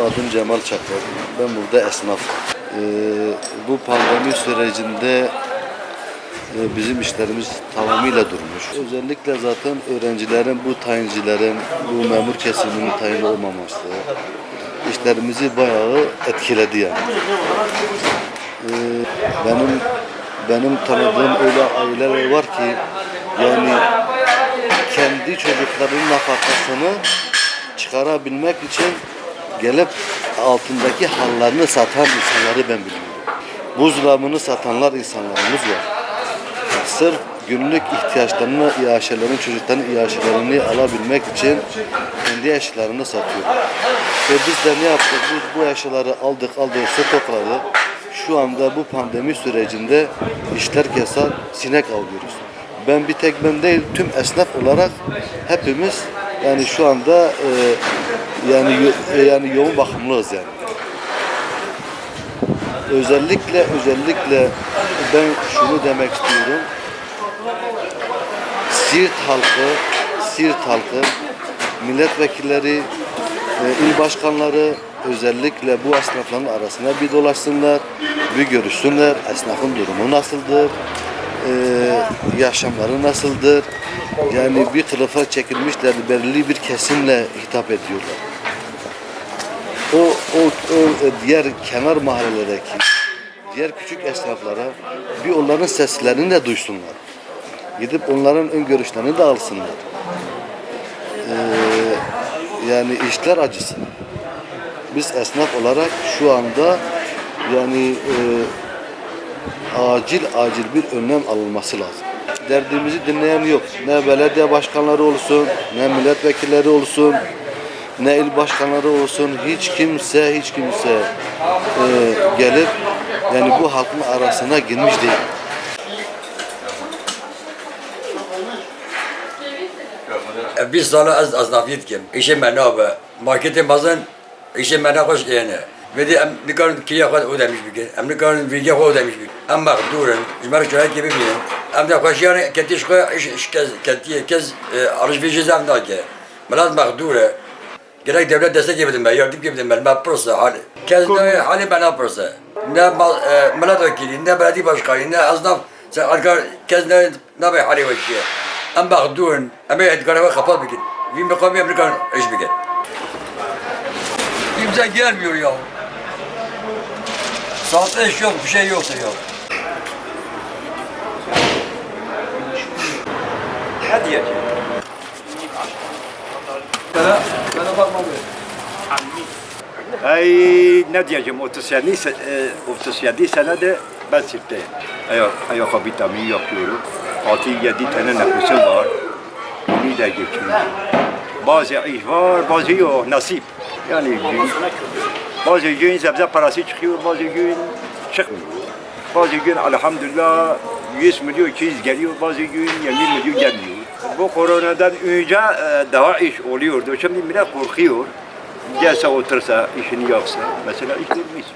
adım Cemal Çakır. Ben burada esnafım. Ee, bu pandemi sürecinde e, bizim işlerimiz tamamıyla durmuş. Özellikle zaten öğrencilerin, bu tayincilerin, bu memur kesiminin tayin olmaması işlerimizi bayağı etkiledi yani. Ee, benim benim tanıdığım öyle aileler var ki yani kendi çocuklarının nafakasını çıkarabilmek için gelip altındaki hallarını satan insanları ben biliyorum. Buzdolabını satanlar insanlarımız var. Sırf günlük ihtiyaçlarını, iaşelerin, çocukların iaşelerini alabilmek için kendi eşyalarını satıyor. Ve biz de ne yaptık? Bu, bu eşyaları aldık, aldık, stokladık. Şu anda bu pandemi sürecinde işler kesar, sinek avlıyoruz. Ben bir tek ben değil, tüm esnaf olarak hepimiz yani şu anda e, yani yo- e, yani yoğun bakımlıyız yani. Özellikle özellikle ben şunu demek istiyorum. Siirt halkı, Siirt halkı, milletvekilleri, e, il başkanları özellikle bu esnafların arasına bir dolaşsınlar, bir görüşsünler. Esnafın durumu nasıldır? e, yaşamları nasıldır? Yani bir kılıfa çekilmişler, belirli bir kesimle hitap ediyorlar. O, o, o diğer kenar mahallelerdeki diğer küçük esnaflara bir onların seslerini de duysunlar. Gidip onların ön görüşlerini de alsınlar. Ee, yani işler acısı. Biz esnaf olarak şu anda yani e, acil acil bir önlem alınması lazım derdimizi dinleyen yok. Ne belediye başkanları olsun, ne milletvekilleri olsun, ne il başkanları olsun. Hiç kimse, hiç kimse e, gelip yani bu halkın arasına girmiş değil. E, biz sala az az aznafiyet kim? İşe menabı. Marketin bazen işe menabı yani. Ve de em nikarın kiya kadar ödemiş bir kere. Em nikarın bilgiye kadar ödemiş bir kere. Em durun. Cumhur şöyle gibi bilin. ده خوشیان کتیش خو ایش ایش کز کتی کز arış vیجه زم ناکه ملات مقدوره gerek devlet destek yapıyordum ben, yardım yapıyordum ben, ben pırsa hali. Kez ne hali ben pırsa. Ne mal, e, milletvekili, ne belediye başkanı, ne esnaf, sen arka kez ne, ne bir hali var ki. Em bakdun, em edgarı kapat bikin. Bir mekami Amerikan iş bikin. Kimse gelmiyor ya. Saatte iş yok, bir şey yoksa ya. Bana, bana bakma böyle. Ay ne diyeceğim 37 se- e, 37 senedir ben sirkteyim. Ayak, ayak vitamin yapıyorum. 6-7 tane nefesim var. Bunu da geçiyorum. Bazı iş var, bazı yok. Nasip. Yani gün, bazı gün sebze parası çıkıyor, bazı gün çıkmıyor. Bazı gün elhamdülillah 100 milyon 200 geliyor, bazı gün 20 milyon gelmiyor. Bu koronadan önce e, daha iş oluyordu. Şimdi millet korkuyor. Gelse otursa, işini yapsa, mesela iş bulmuş.